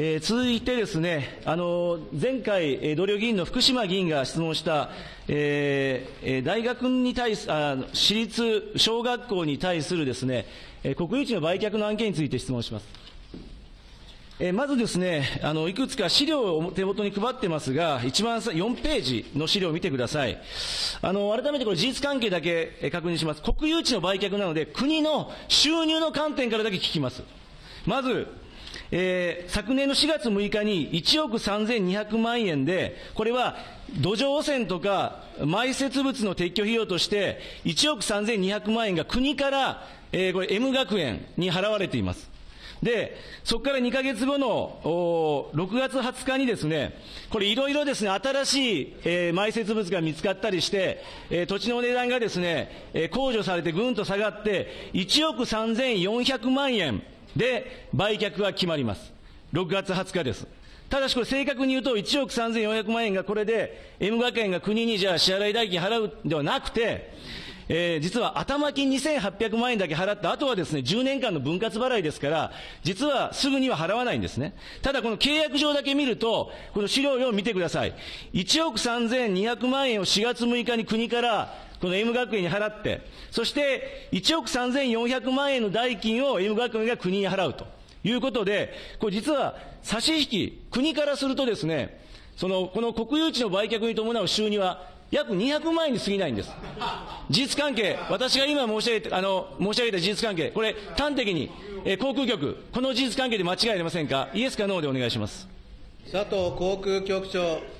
えー、続いてですね、あの前回、えー、同僚議員の福島議員が質問した、えー、大学に対すあ私立小学校に対するですね、えー、国有地の売却の案件について質問します。えー、まずですね、あの、いくつか資料を手元に配ってますが、一番4ページの資料を見てください。あの、改めてこれ事実関係だけ確認します。国有地の売却なので、国の収入の観点からだけ聞きます。まず、えー、昨年の4月6日に1億3200万円で、これは土壌汚染とか埋設物の撤去費用として、1億3200万円が国から、えー、これ M 学園に払われています。で、そこから2ヶ月後の6月20日にですね、これいろいろですね、新しい、えー、埋設物が見つかったりして、えー、土地の値段がですね、えー、控除されてぐんと下がって、1億3400万円で売却が決まります。6月20日です。ただしこれ正確に言うと1億3400万円がこれで M 学園が国にじゃあ支払い代金払うではなくて、えー、実は頭金2800万円だけ払った後はですね、10年間の分割払いですから、実はすぐには払わないんですね。ただこの契約上だけ見ると、この資料を見てください。1億3200万円を4月6日に国からこの M 学園に払って、そして1億3400万円の代金を M 学園が国に払うということで、これ実は差し引き、国からするとですね、その、この国有地の売却に伴う収入は約200万円に過ぎないんです。事実関係、私が今申し上げたあの申し上げた事実関係、これ、端的に、え、航空局、この事実関係で間違いありませんか、イエスかノーでお願いします佐藤航空局長。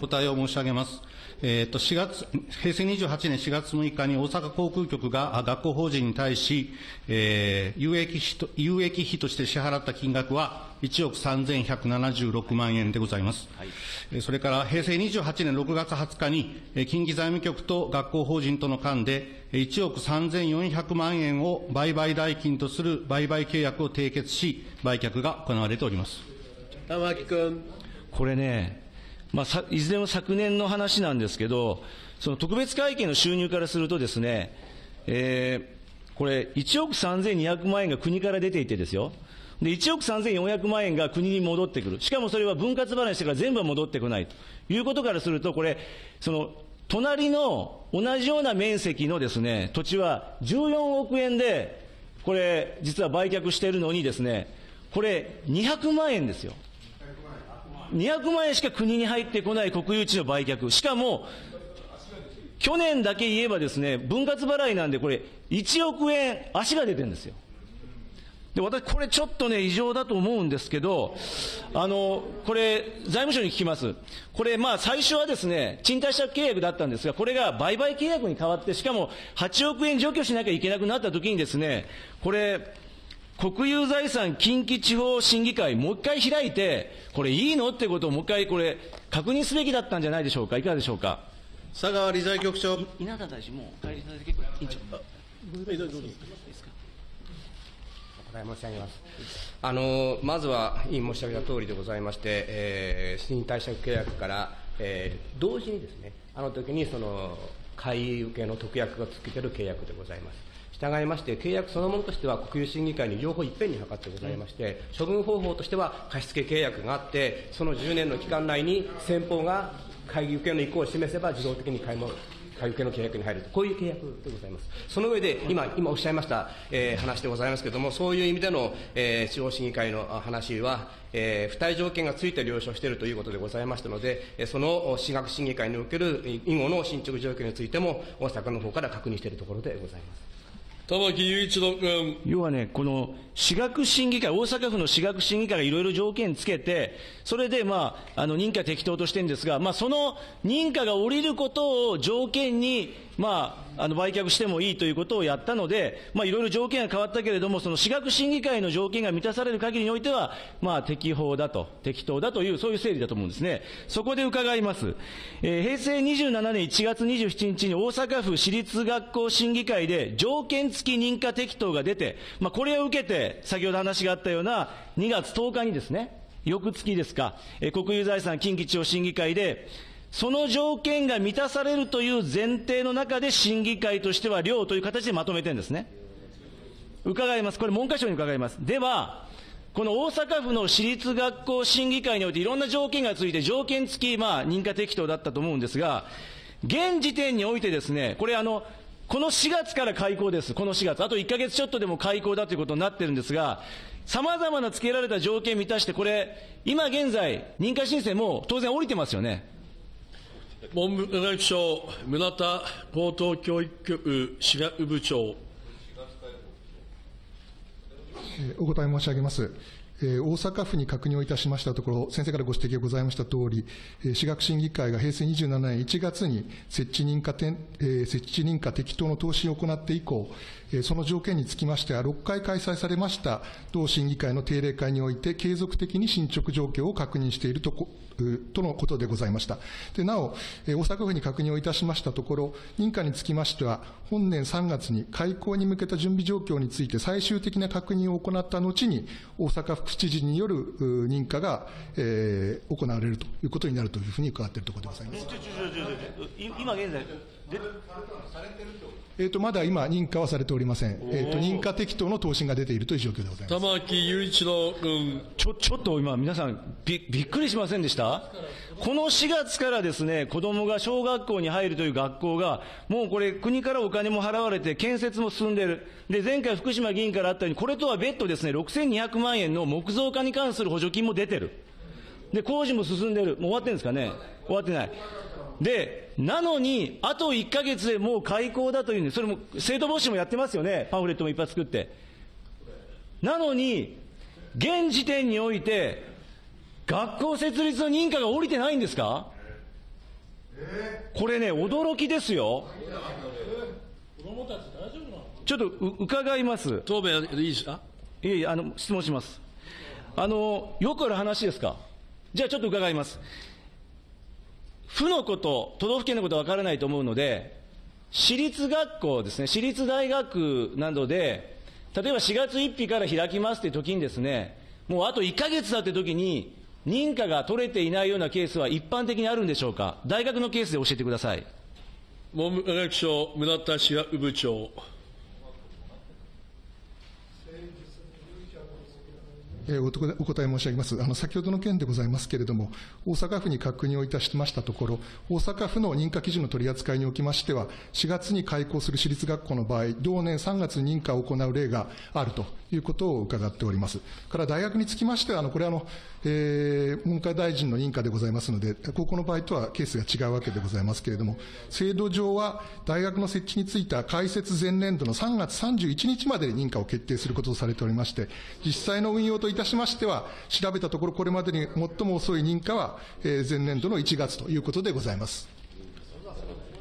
答えを申し上げます。えー、と4月平成28年4月6日に大阪航空局が学校法人に対し、えー、有益費と有益費として支払った金額は1億3176万円でございます。はい、それから平成28年6月20日に、近畿財務局と学校法人との間で、1億3400万円を売買代金とする売買契約を締結し、売却が行われております玉木君。これね、まあ、いずれも昨年の話なんですけど、その特別会計の収入からするとですね、えー、これ、1億3200万円が国から出ていてですよ、で、1億3400万円が国に戻ってくる。しかもそれは分割払いしてから全部は戻ってこないということからすると、これ、その、隣の同じような面積のですね、土地は14億円で、これ、実は売却しているのにですね、これ、200万円ですよ。200万円しか国に入ってこない国有地の売却。しかも、去年だけ言えばですね、分割払いなんでこれ、1億円足が出てるんですよ。で、私、これちょっとね、異常だと思うんですけど、あの、これ、財務省に聞きます。これ、まあ、最初はですね、賃貸借契約だったんですが、これが売買契約に変わって、しかも8億円除去しなきゃいけなくなった時にですね、これ、国有財産近畿地方審議会、もう一回開いて、これいいのってことをもう一回これ、確認すべきだったんじゃないでしょうか、いかがでしょうか？佐川理財局長。稲田大臣、もう帰りいただいて、申し上げます。あのまずは委員申し上げた通りでございまして、えー、新貸借契約から、えー、同時にですね、あの時にその買い受けの特約がつけてる契約でございます。従いまして、契約そのものとしては国有審議会に両方いっぺんに諮ってございまして、処分方法としては貸付契約があって、その10年の期間内に先方が会議受けの意向を示せば自動的に買い物買い受けの契約に入ると、こういう契約でございます。その上で、今、今おっしゃいました、えー、話でございますけれども、そういう意味での、えー、地方審議会の話は、えー、付帯条件がついて了承しているということでございましたので、その私学審議会における以後の進捗状況についても、大阪の方から確認しているところでございます。玉木雄一郎君。要はね、この私学審議会、大阪府の私学審議会がいろいろ条件つけて、それでまあ、あの認可適当としてるんですが、まあ、その認可が下りることを条件に、まあ、あの売却してもいいということをやったので、まあ、いろいろ条件が変わったけれども、その私学審議会の条件が満たされる限りにおいては、まあ、適法だと、適当だという、そういう整理だと思うんですね。そこで伺います。えー、平成27年1月27日に大阪府私立学校審議会で条件付き認可適当が出て、まあ、これを受けて、先ほど話があったような2月10日にですね、翌月ですか、えー、国有財産近畿地方審議会で、その条件が満たされるという前提の中で審議会としては量という形でまとめてるんですね。伺います。これ文科省に伺います。では、この大阪府の私立学校審議会においていろんな条件がついて条件付き、まあ、認可適当だったと思うんですが、現時点においてですね、これあの、この4月から開校です。この4月。あと1ヶ月ちょっとでも開校だということになってるんですが、様々な付けられた条件満たして、これ、今現在、認可申請も当然降りてますよね。文部科学省、村田高等教育局滋賀部長。お答え申し上げます。大阪府に確認をいたしましたところ、先生からご指摘がございましたとおり、私学審議会が平成27年1月に設置認可設置認可適当の答申を行って以降、その条件につきましては、6回開催されました同審議会の定例会において、継続的に進捗状況を確認しているととのことでございました。でなお、大阪府に確認をいたしましたところ、認可につきましては、本年3月に開校に向けた準備状況について最終的な確認を行った後に、大阪府知事による認可が、えー、行われるということになるというふうに伺っているところでございます。今現在えーと、まだ今、認可はされておりません、えーと、認可適当の答申が出ているという状況でございます。玉木雄一郎君。ちょちょっと今、皆さんび、びっくりしませんでした？この4月からですね、子供が小学校に入るという学校が、もうこれ、国からお金も払われて、建設も進んでいる、で前回、福島議員からあったように、これとは別途ですね、6200万円の木造化に関する補助金も出てる、で工事も進んでる、もう終わってるんですかね、終わってない。で、なのに、あと1か月でもう開校だというんで、それも生徒募集もやってますよね、パンフレットもいっぱい作って。なのに、現時点において、学校設立の認可が下りてないんですか？これね、驚きですよ。ちょっと伺います。答弁いいですか？いえいえ、あの、質問します。あの、よくある話ですか？じゃあちょっと伺います。府のこと、都道府県のことは分からないと思うので、私立学校ですね、私立大学などで、例えば4月1日から開きますって時にですね、もうあと1ヶ月だって時に、認可が取れていないようなケースは一般的にあるんでしょうか、大学のケースで教えてください。文部科学省、村田志学部長。お答え申し上げます。あの、先ほどの件でございますけれども、大阪府に確認をいたしましたところ、大阪府の認可基準の取り扱いにおきましては、4月に開校する私立学校の場合、同年3月に認可を行う例があるということを伺っております。から大学につきましては、あの、これあの、えー、文科大臣の認可でございますので、高校の場合とはケースが違うわけでございますけれども、制度上は大学の設置については開設前年度の3月31日までに認可を決定することとされておりまして、実際の運用といたしましては、調べたところ、これまでに最も遅い認可は、えー、前年度の1月ということでございます。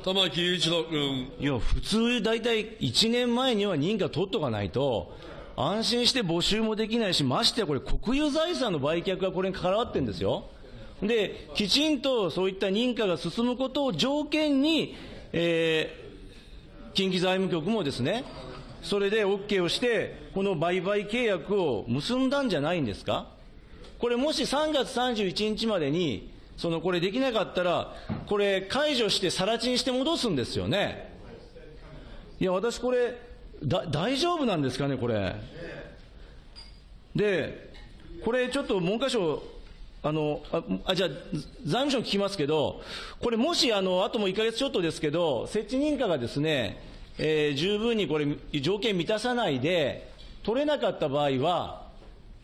玉木雄一郎君。いや、普通、大体1年前には認可取っとかないと、安心して募集もできないし、ましてやこれ、国有財産の売却がこれに関わってるんですよ。で、きちんとそういった認可が進むことを条件に、えー、近畿財務局もですね、それで OK をして、この売買契約を結んだんじゃないんですか？これもし3月31日までに、そのこれできなかったら、これ解除して更地にして戻すんですよね。いや、私これ、だ大丈夫なんですかね、これ？で、これちょっと文科省、あの、あじゃあ、財務省に聞きますけど、これもし、あの、あとも1ヶ月ちょっとですけど、設置認可がですね、えー、十分にこれ、条件満たさないで、取れなかった場合は、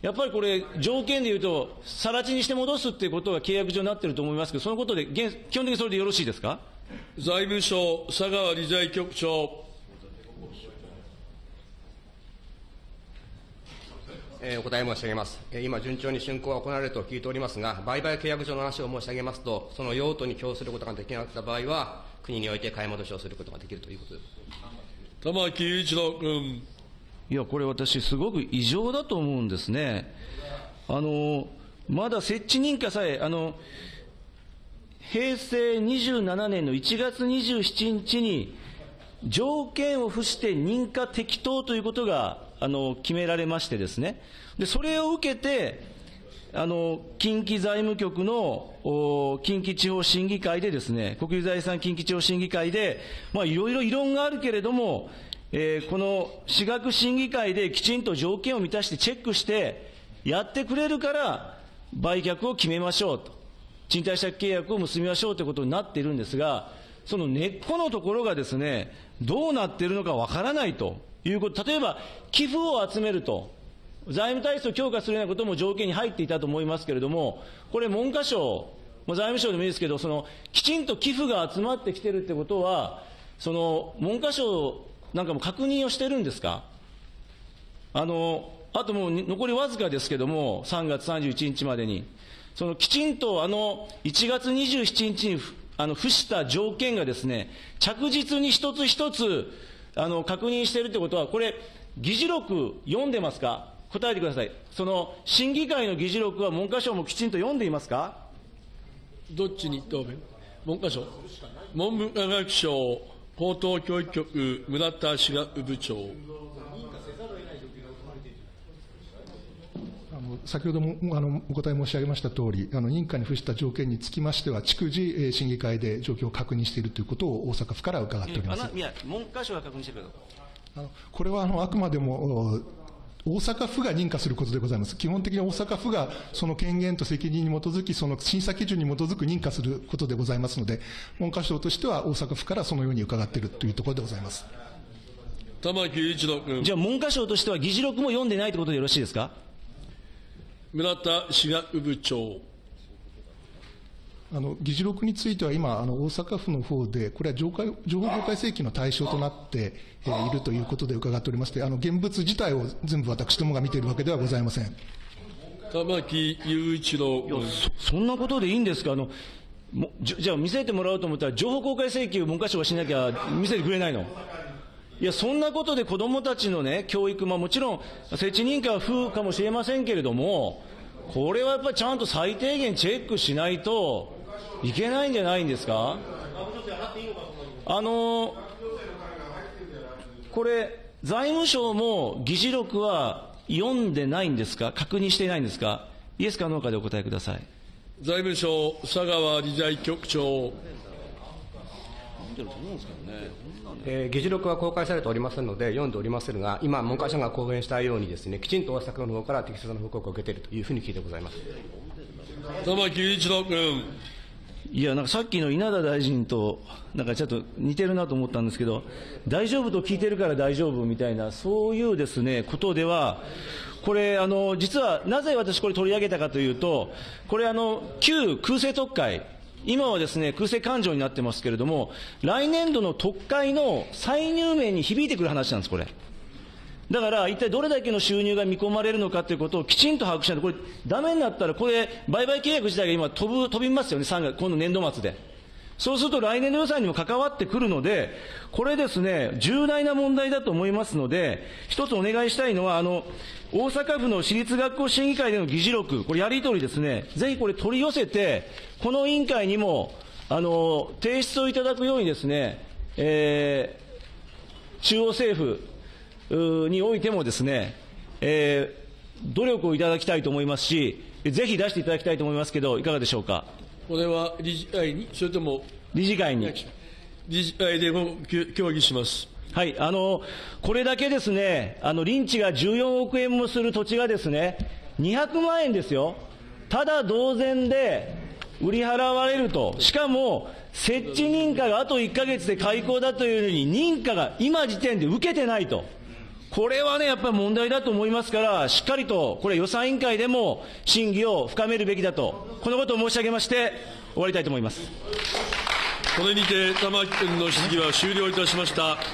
やっぱりこれ、条件でいうと、さら地にして戻すっていうことが契約上になってると思いますけど、そのことで、基本的にそれでよろしいですか？財務省、佐川理財局長。えー、お答え申し上げます。えー、今、順調に竣工が行われると聞いておりますが、売買契約上の話を申し上げますと、その用途に供することができなかった場合は、国において買い戻しをすることができるということです。玉木雄一郎君。いや、これ私、すごく異常だと思うんですね。あの、まだ設置認可さえ、あの、平成27年の1月27日に、条件を付して認可適当ということがあの決められましてですね、でそれを受けて、あの、近畿財務局の近畿地方審議会でですね、国有財産近畿地方審議会で、まあ、いろいろ異論があるけれども、えー、この私学審議会できちんと条件を満たしてチェックして、やってくれるから、売却を決めましょうと。賃貸借契約を結びましょうということになっているんですが、その根っこのところがですね、どうなっているのかわからないということ、例えば寄付を集めると、財務体制を強化するようなことも条件に入っていたと思いますけれども、これ、文科省、財務省でもいいですけど、そのきちんと寄付が集まってきてるということは、その文科省なんかも確認をしてるんですか？あのあともう残りわずかですけれども、3月31日までに、そのきちんとあの1月27日にあの付した条件がですね、着実に一つ一つあの確認しているということは、これ、議事録読んでますか？答えてください。その審議会の議事録は文科省もきちんと読んでいますか？どっちに答弁？文科省。文部科学省高等教育局村田志学部長。先ほどもあのお答え申し上げましたとおり、あの認可に付した条件につきましては、逐次、審議会で状況を確認しているということを大阪府から伺っておりますいや、文科省が確認してるあのこれはあのあくまでも大阪府が認可することでございます。基本的に大阪府がその権限と責任に基づき、その審査基準に基づく認可することでございますので、文科省としては大阪府からそのように伺っているというところでございます。玉木一郎君。じゃあ文科省としては議事録も読んでないということでよろしいですか？村田志学部長。あの議事録については今、あの大阪府の方で、これは情報公開請求の対象となって、えー、いるということで伺っておりまして、あの現物自体を全部私どもが見ているわけではございません。玉木雄一郎そ。そんなことでいいんですか？あのじじゃあ見せてもらおうと思ったら、情報公開請求、文科省がしなきゃ見せてくれないの？いや、そんなことで子どもたちのね、教育、まあ、もちろん、設置認可は不かもしれませんけれども、これはやっぱりちゃんと最低限チェックしないと、いけないんじゃないんですか？あのこれ、財務省も議事録は読んでないんですか？確認していないんですか？イエスかノーかでお答えください。財務省、佐川理財局長。えー、議事録は公開されておりませんので、読んでおりませんが、今、文科省が公言したようにです、ね、きちんと大阪の方から適切な報告を受けているというふうに聞いてございます玉木一郎君。いや、なんかさっきの稲田大臣と、なんかちょっと似てるなと思ったんですけど、大丈夫と聞いてるから大丈夫みたいな、そういうですね、ことでは、これ、あの、実はなぜ私これ取り上げたかというと、これあの、旧空政特会、今はですね、空政勘定になってますけれども、来年度の特会の再入名に響いてくる話なんです、これ。だから、一体どれだけの収入が見込まれるのかということをきちんと把握しないと、これ、ダメになったら、これ、売買契約自体が今飛ぶ、飛びますよね、3月、今度年度末で。そうすると来年の予算にも関わってくるので、これですね、重大な問題だと思いますので、一つお願いしたいのは、あの、大阪府の私立学校審議会での議事録、これやり取りですね、ぜひこれ取り寄せて、この委員会にも、あの、提出をいただくようにですね、えー、中央政府、においてもですね、えー、努力をいただきたいと思いますし、ぜひ出していただきたいと思いますけど、いかがでしょうか？これは理事会に、それとも理事会に。理事会でも協議します。はい、あの、これだけですね、あの、臨地が14億円もする土地がですね、200万円ですよ。ただ同然で売り払われると。しかも、設置認可があと1ヶ月で開校だというのに、認可が今時点で受けてないと。これはね、やっぱり問題だと思いますから、しっかりと、これ予算委員会でも審議を深めるべきだと、このことを申し上げまして、終わりたいと思います。これにて玉木君の質疑は終了いたしました。